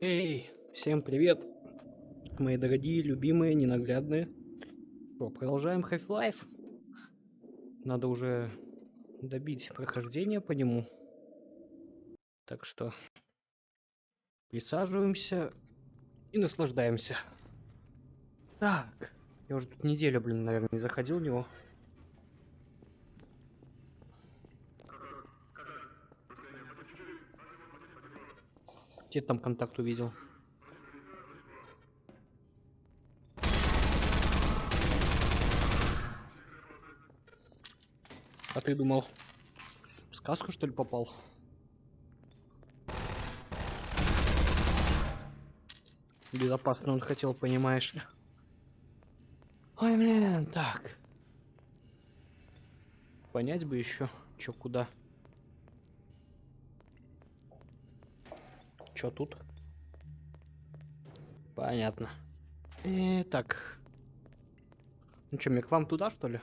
Эй, всем привет, мои дорогие, любимые, ненаглядные. Что, продолжаем Half-Life. Надо уже добить прохождение по нему. Так что присаживаемся и наслаждаемся. Так, я уже тут неделю, блин, наверное, не заходил в него. Где там контакт увидел? А ты думал, в сказку что ли попал? Безопасно он хотел, понимаешь ли. Ой, блин, так. Понять бы еще, чё куда. Чё тут? Понятно. И, так. Ну что, мне к вам туда, что ли?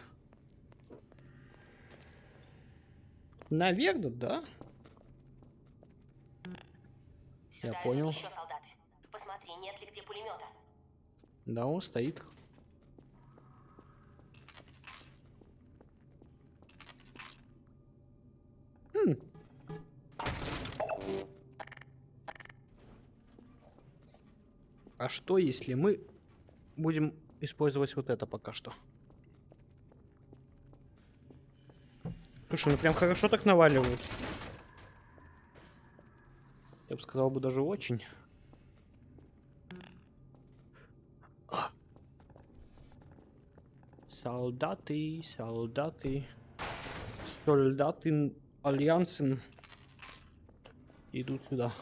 Наверное, да. Сюда Я понял. Еще солдаты. Посмотри, нет ли где пулемета. Да, он стоит. Хм. А что, если мы будем использовать вот это пока что? Слушай, ну прям хорошо так наваливают. Я бы сказал бы даже очень. Солдаты, солдаты, солдаты Альянсен идут сюда.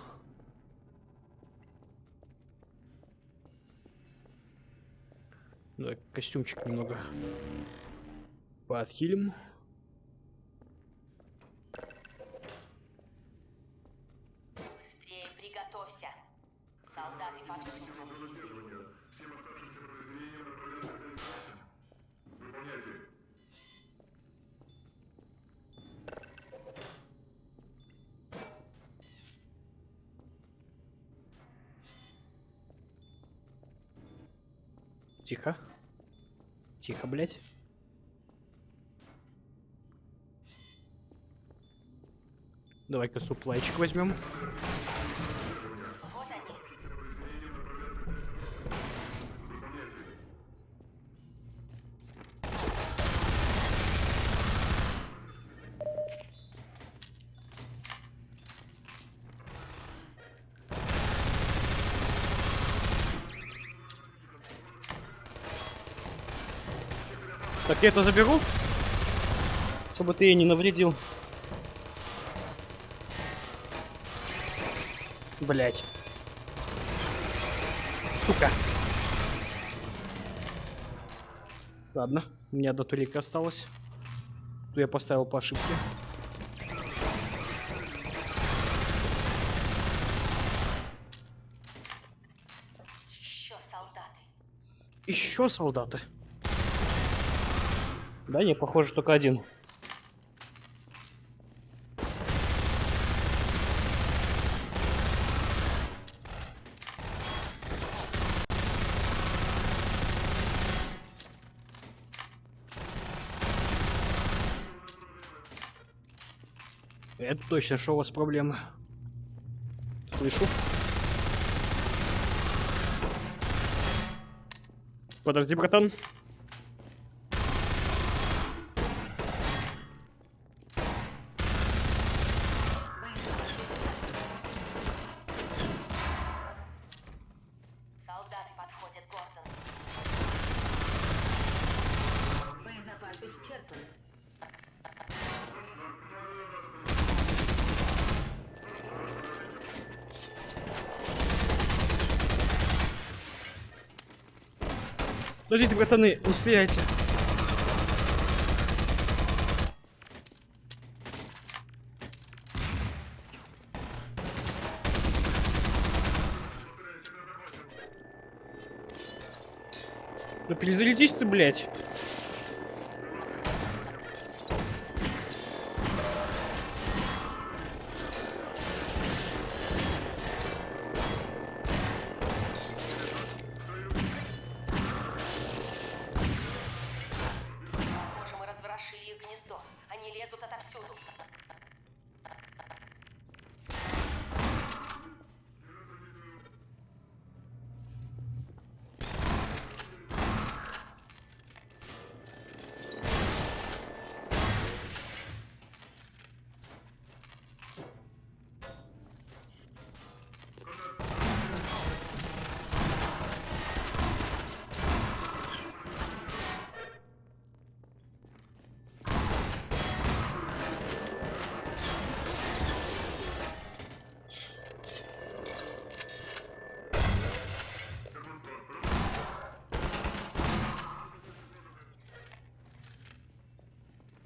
Давай костюмчик немного подхилим. Быстрее приготовься. Солдаты повсюду. Тихо. Тихо, блядь. Давай-ка суплайчик возьмем. Вот они. Так, я это заберу. Чтобы ты ей не навредил. Блять. Сука. Ладно, у меня до турика осталось. Ту я поставил по ошибке. Еще солдаты. Еще солдаты. Да, не, похоже, только один. Это точно, что у вас проблемы. Слышу. Подожди, братан. Подождите, братаны, не стреляйте. Да перезарядись ты, блядь.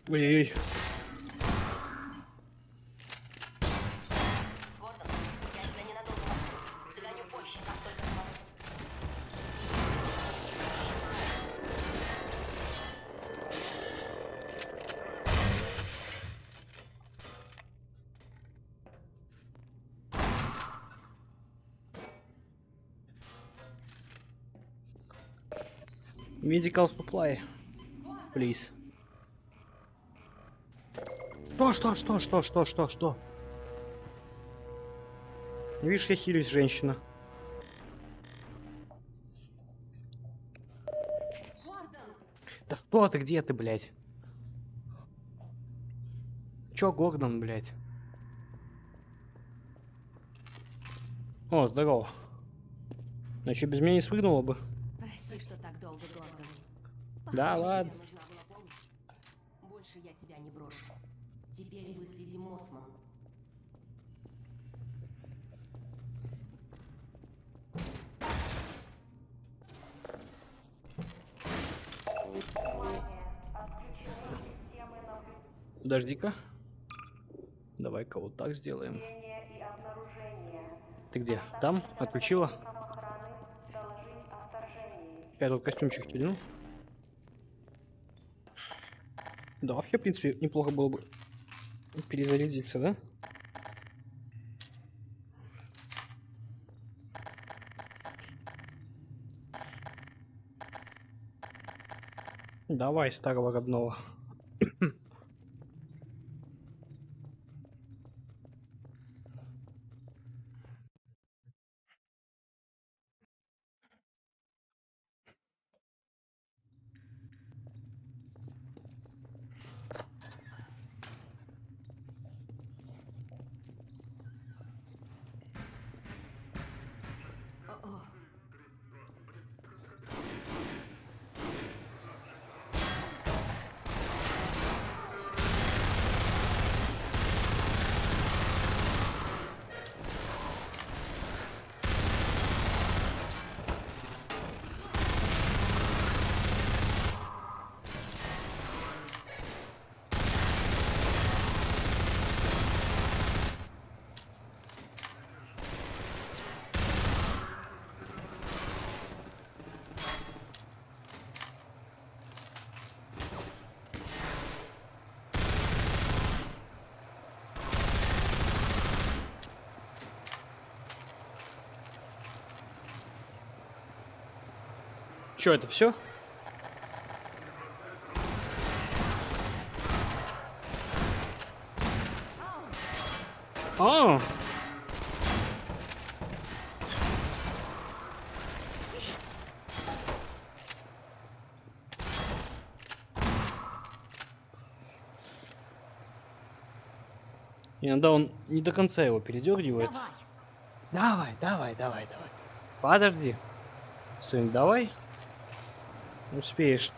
Смогу. Medical supply. Please. Что, что, что, что, что, что, что? Видишь, я хилюсь, женщина. Да что ты, где ты, блядь? Чё, Гордон, блядь? О, здорово. Ну чё, без меня не спрыгнула бы? Прости, что так долго, Гордон. Да ладно. Больше я тебя не брошу. Теперь выследим Мосман. Подожди-ка. Давай-ка вот так сделаем. Ты где? Там? Отключила? Я тут костюмчик стянул. Да, вообще, в принципе, неплохо было бы перезарядиться, да? Давай, старого родного. Че, это все? А, Иногда он не до конца его передергивает. Давай. Давай, давай, давай, давай. Подожди. Сын, давай. Успеешь.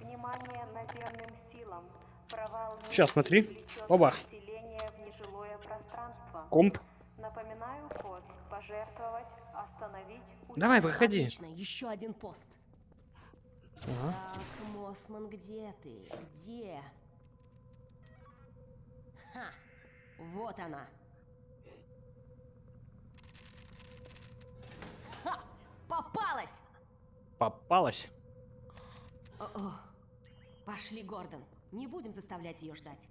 Внимание наземным силам. Провал мины Щас, смотри. Оба. население в нежилое пространство. Комп. Напоминаю код. Пожертвовать, остановить, Давай, проходи. Отлично, еще один пост. Ага. Так, Мосман, где ты? Где? Ха! Вот она. Ха! Попалась! Попалась. О-о. Пошли, Гордон. Не будем заставлять ее ждать.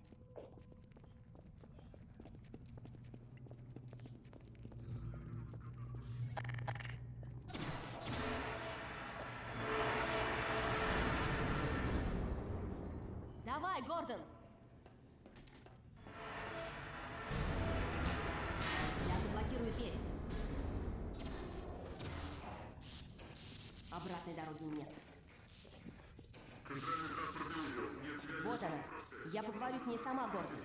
Давай, Гордон! Я заблокирую дверь. Обратной дороги нет. Вот она. Я поговорю с ней сама, Гордон.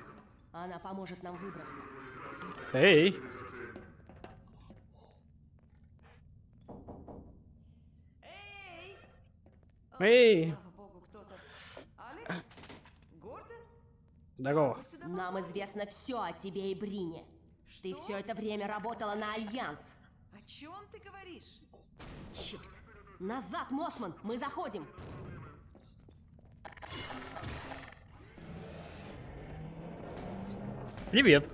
Она поможет нам выбраться. Эй. Эй. Слава богу, кто-то. Алекс? Гордон? Здорово. Нам известно все о тебе и Брине. Ты все это время работала на Альянс. О чем ты говоришь? Черт! Назад, Мосман! Мы заходим! Привет.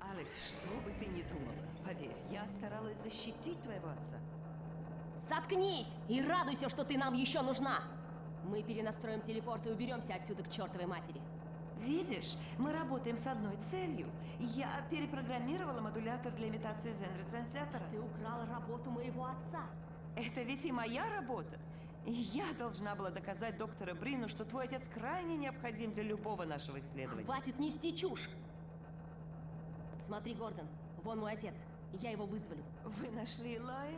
Алекс, что бы ты ни думала, поверь, я старалась защитить твоего отца. Заткнись и радуйся, что ты нам еще нужна! Мы перенастроим телепорт и уберемся отсюда к чертовой матери. Видишь, мы работаем с одной целью. Я перепрограммировала модулятор для имитации зен-ретранслятора. Ты украла работу моего отца. Это ведь и моя работа. И я должна была доказать доктору Брину, что твой отец крайне необходим для любого нашего исследования. Хватит нести чушь! Смотри, Гордон, вон мой отец. Я его вызволю. Вы нашли Илая?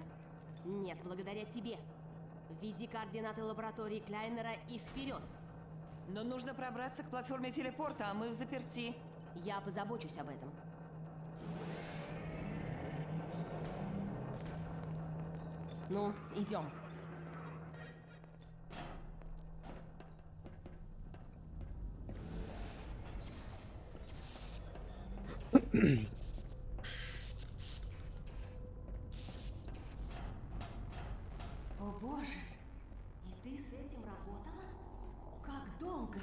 Нет, благодаря тебе. Введи координаты лаборатории Кляйнера и вперед. Но нужно пробраться к платформе телепорта, а мы в заперти. Я позабочусь об этом. Ну, идем. О боже! И ты с этим работала? Как долго?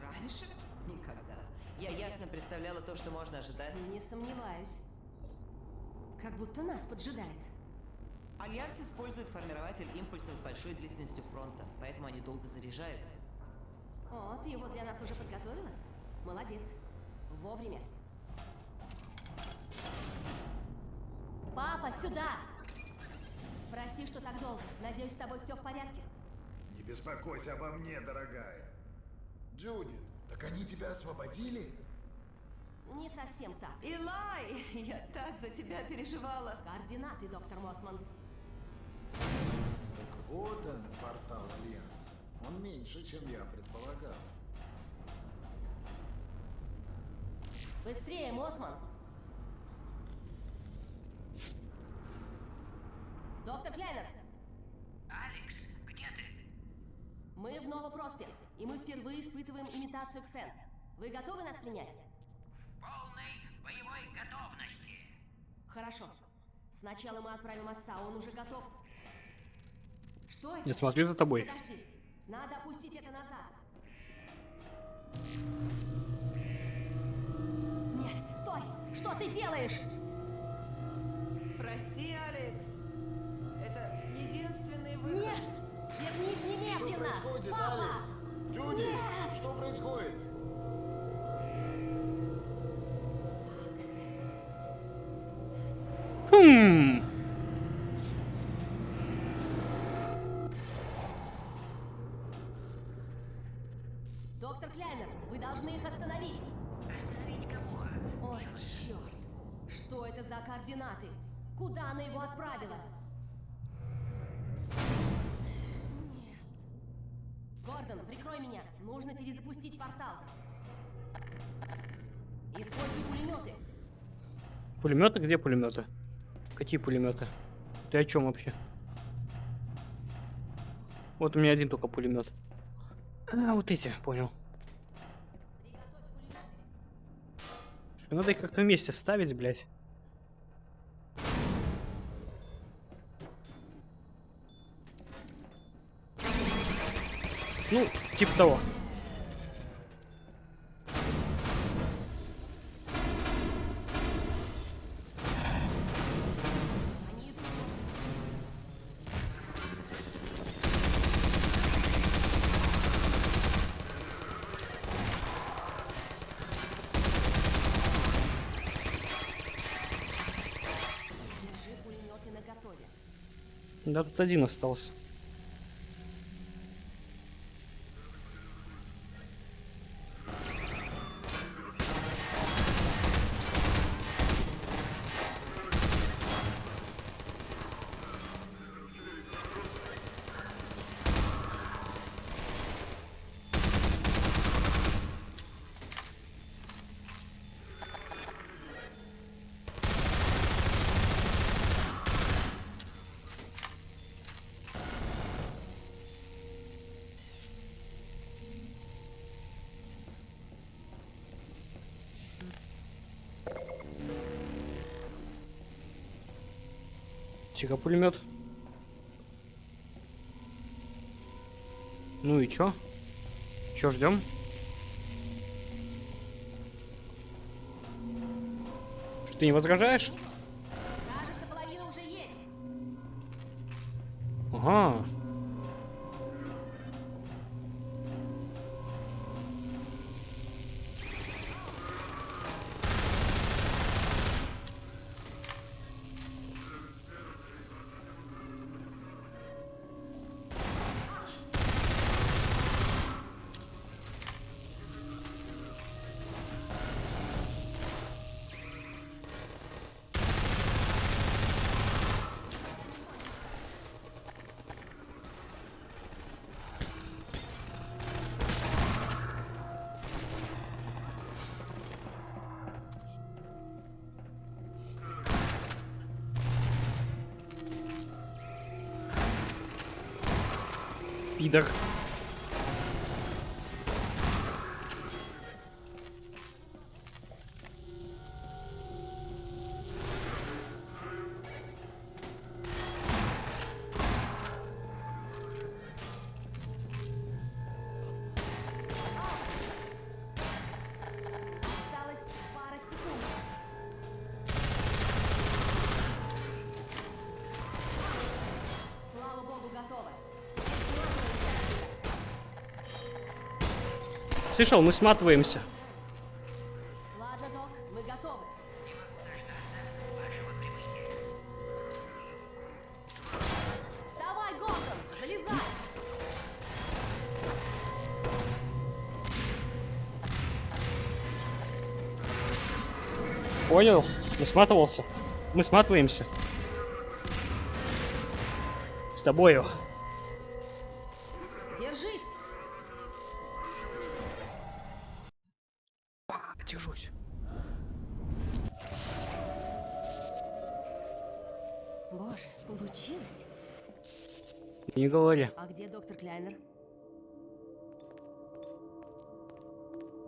Раньше? Никогда. Я ясно представляла то, что можно ожидать. Не сомневаюсь. Как будто нас поджидает. Альянс использует формирователь импульсов с большой длительностью фронта, поэтому они долго заряжаются. О, ты его для нас уже подготовила? Молодец. Вовремя. Папа, сюда! Прости, что так долго. Надеюсь, с тобой все в порядке. Не беспокойся обо мне, дорогая. Джудит, так они тебя освободили? Не совсем так. Илай, я так за тебя переживала. Координаты, доктор Мосман. Так вот он, портал Альянса. Он меньше, чем я предполагал. Быстрее, Мосман! Доктор Кляйнер! Алекс, где ты? Мы в Новопроспект, и мы впервые испытываем имитацию Ксен. Вы готовы нас принять? В полной боевой готовности. Хорошо. Сначала мы отправим отца, он уже готов. Что это? Я смотрю за тобой. Подожди. Надо опустить это назад. Что ты делаешь? Прости, Алекс. Это единственный выход. Нет! Вернись Что немедленно! происходит, Папа! Алекс? Джуди, что происходит? Хм. Доктор Кляйнер, вы должны их остановить! Остановить кого? Ой, черт! Что это за координаты? Куда она его отправила? Нет. Гордон, прикрой меня. Нужно перезапустить портал. Используй пулеметы. Пулеметы? Где пулеметы? Какие пулеметы? Ты о чем вообще? Вот у меня один только пулемет. А, вот эти, понял. Надо их как-то вместе ставить, блядь. Ну, типа того. Да тут один остался. Психопулемет. Ну и чё? Чё ждем? Что ты не возражаешь? Пидор. Слышал, мы сматываемся. Ладно, док, мы готовы. Давай, Гордон, залезай! Понял? Мы сматывался. Мы сматываемся. С тобою. Держись! Держусь. Боже, получилось. Не говори. А где доктор Кляйнер?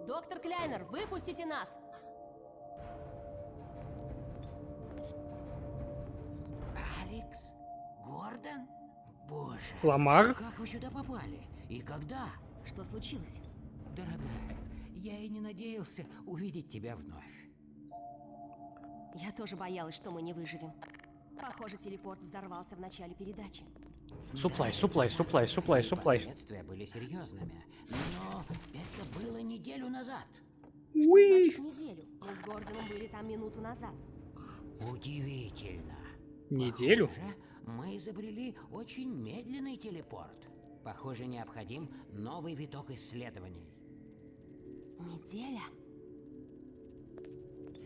Доктор Кляйнер, выпустите нас! Алекс? Гордон? Боже, Ламар? как вы сюда попали? И когда? Что случилось? Дорогая, я и не надеялся увидеть тебя вновь. Я тоже боялась, что мы не выживем. Похоже, телепорт взорвался в начале передачи. Суплай, суплай, суплай, суплай, суплай. Последствия были серьезными, но это было неделю назад. Что значит неделю? Мы с Гордоном были там минуту назад. Удивительно. Неделю? Похоже, мы изобрели очень медленный телепорт. Похоже, необходим новый виток исследований. Неделя?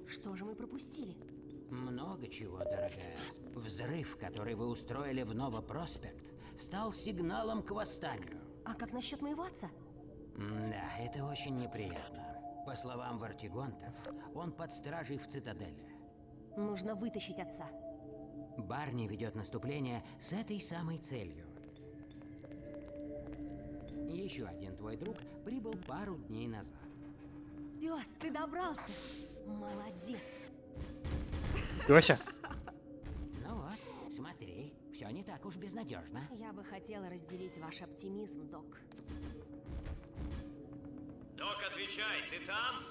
Что же мы пропустили? Много чего, дорогая. Взрыв, который вы устроили в Новопроспект, стал сигналом к восстанию. А как насчет моего отца? Да, это очень неприятно. По словам Вартигонтов, он под стражей в цитадели. Нужно вытащить отца. Барни ведет наступление с этой самой целью. Еще один твой друг прибыл пару дней назад. Пес, ты добрался! Молодец! Лёся, Ну вот, смотри, все не так уж безнадежно. Я бы хотела разделить ваш оптимизм, док. Док, отвечай, ты там?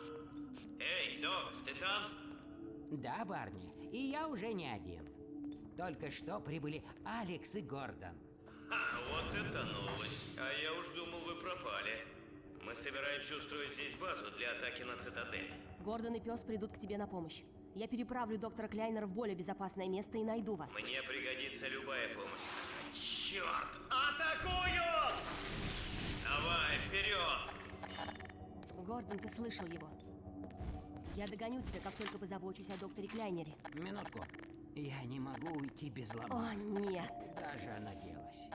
Эй, Док, ты там? Да, Барни, и я уже не один. Только что прибыли Алекс и Гордон. Ха, вот это новость. А я уж думал, вы пропали. Мы собираемся устроить здесь базу для атаки на цитадель. Гордон и пес придут к тебе на помощь. Я переправлю доктора Кляйнера в более безопасное место и найду вас. Мне пригодится любая помощь. Черт! Атакую! Давай, вперед! Гордон, ты слышал его. Я догоню тебя, как только позабочусь о докторе Кляйнере. Минутку. Я не могу уйти без О, лома. нет. Даже она делась.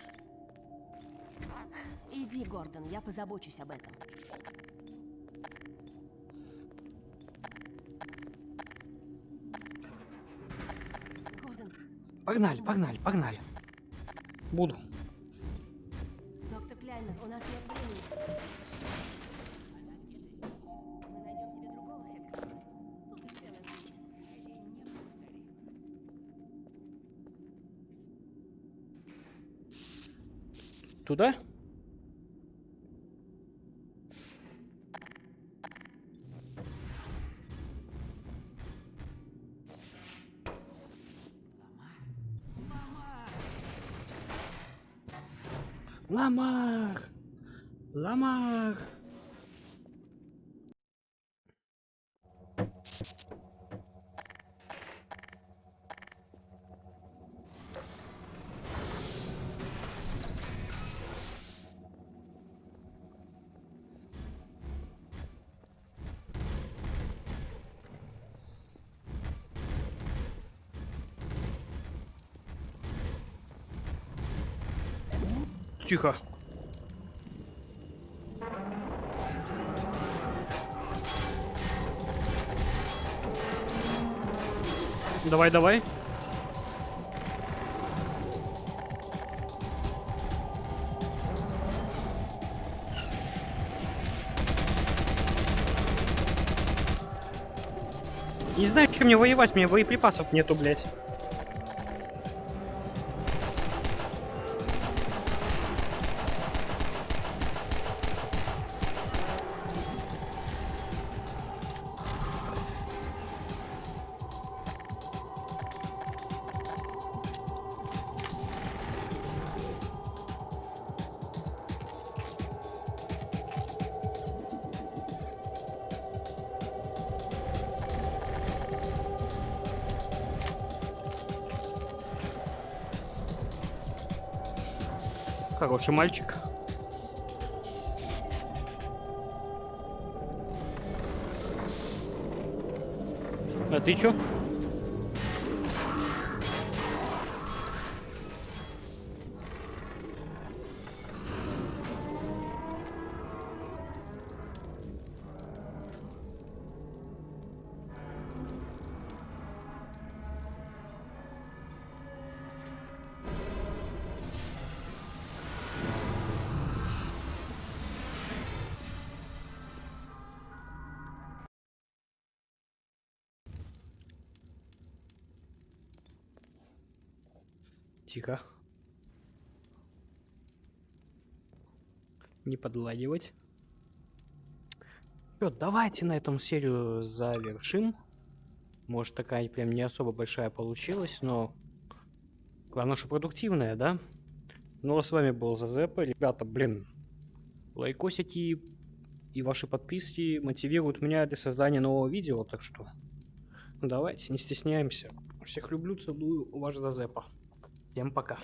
Иди, Гордон, я позабочусь об этом. Гордон. Погнали, погнали, погнали. Буду. Доктор Кляйнер, у нас нет времени. Туда? Ламар! Ламар! Тихо. Давай, давай. Не знаю, чем мне воевать, у меня боеприпасов нету, блядь. Хороший мальчик. А ты чё? Тихо. Не подладивать. Чё, давайте на этом серию завершим. Может, такая прям не особо большая получилась, но... Главное, что продуктивная, да? Ну, а с вами был Зазепа. Ребята, блин, лайкосики и ваши подписки мотивируют меня для создания нового видео, так что... Давайте, не стесняемся. Всех люблю, целую, ваш Зазепа. Всем пока.